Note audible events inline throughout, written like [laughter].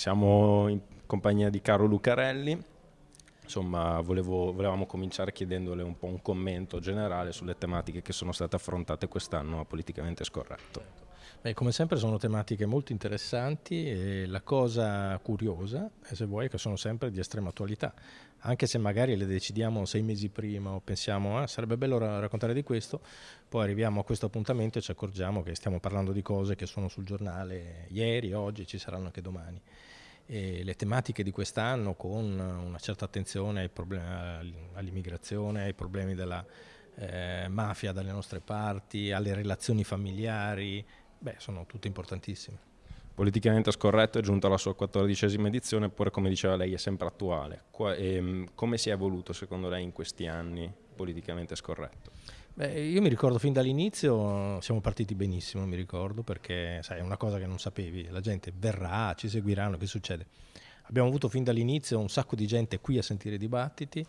Siamo in compagnia di Caro Lucarelli. Insomma, volevo, volevamo cominciare chiedendole un po' un commento generale sulle tematiche che sono state affrontate quest'anno a Politicamente Scorretto. Beh, come sempre sono tematiche molto interessanti e la cosa curiosa, se vuoi, è che sono sempre di estrema attualità. Anche se magari le decidiamo sei mesi prima o pensiamo ah, sarebbe bello raccontare di questo, poi arriviamo a questo appuntamento e ci accorgiamo che stiamo parlando di cose che sono sul giornale ieri, oggi, ci saranno anche domani. E le tematiche di quest'anno con una certa attenzione all'immigrazione, ai problemi della eh, mafia dalle nostre parti, alle relazioni familiari, Beh, sono tutte importantissime. Politicamente scorretto è giunto alla sua quattordicesima edizione, eppure come diceva lei è sempre attuale. Qua, ehm, come si è evoluto secondo lei in questi anni politicamente scorretto? Beh, io mi ricordo fin dall'inizio, siamo partiti benissimo, mi ricordo, perché sai, è una cosa che non sapevi, la gente verrà, ci seguiranno, che succede? Abbiamo avuto fin dall'inizio un sacco di gente qui a sentire i dibattiti,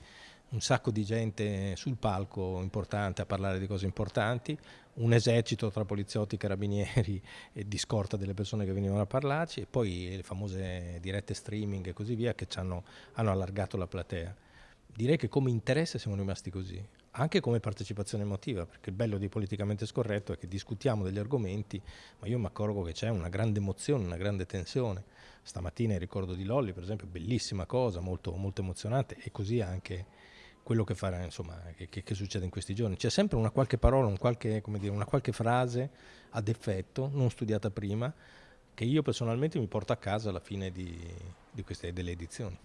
un sacco di gente sul palco importante a parlare di cose importanti, un esercito tra poliziotti, carabinieri [laughs] e di scorta delle persone che venivano a parlarci e poi le famose dirette streaming e così via che ci hanno, hanno allargato la platea. Direi che come interesse siamo rimasti così, anche come partecipazione emotiva, perché il bello di politicamente scorretto è che discutiamo degli argomenti, ma io mi accorgo che c'è una grande emozione, una grande tensione. Stamattina il ricordo di Lolli, per esempio, bellissima cosa, molto, molto emozionante, e così anche quello che, farà, insomma, che, che, che, succede in questi giorni. C'è sempre una qualche parola, un qualche, dire, una qualche frase ad effetto, non studiata prima, che io personalmente mi porto a casa alla fine di, di queste, delle edizioni.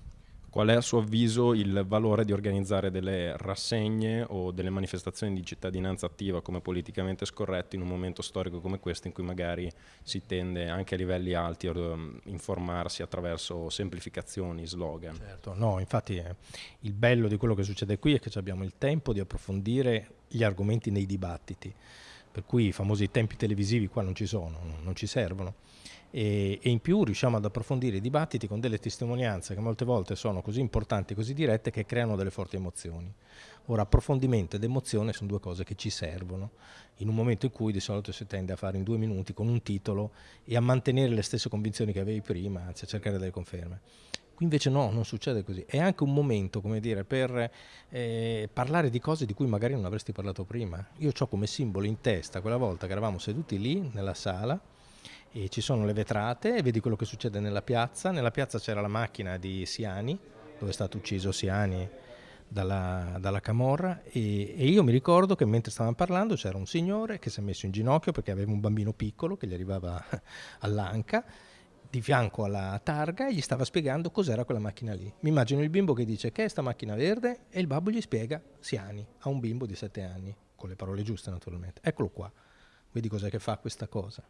Qual è a suo avviso il valore di organizzare delle rassegne o delle manifestazioni di cittadinanza attiva come politicamente scorretto in un momento storico come questo in cui magari si tende anche a livelli alti a um, informarsi attraverso semplificazioni, slogan? Certo, no, infatti eh, il bello di quello che succede qui è che abbiamo il tempo di approfondire gli argomenti nei dibattiti, per cui i famosi tempi televisivi qua non ci sono, non ci servono e, e, in più riusciamo ad approfondire i dibattiti con delle testimonianze che molte volte sono così importanti, così dirette che creano delle forti emozioni. Ora approfondimento ed emozione sono due cose che ci servono in un momento in cui di solito si tende a fare in due minuti con un titolo e a mantenere le stesse convinzioni che avevi prima, anzi a cercare delle conferme. Qui invece no, non succede così. È anche un momento, come dire, per eh, parlare di cose di cui magari non avresti parlato prima. Io ho come simbolo in testa quella volta che eravamo seduti lì nella sala e ci sono le vetrate e vedi quello che succede nella piazza. Nella piazza c'era la macchina di Siani, dove è stato ucciso Siani dalla, dalla Camorra e, e, io mi ricordo che mentre stavamo parlando c'era un signore che si è messo in ginocchio perché aveva un bambino piccolo che gli arrivava [laughs] all'anca di fianco alla targa e gli stava spiegando cos'era quella macchina lì. Mi immagino il bimbo che dice che è sta macchina verde e il babbo gli spiega Siani a un bimbo di 7 anni, con le parole giuste naturalmente. Eccolo qua, vedi cos'è che fa questa cosa.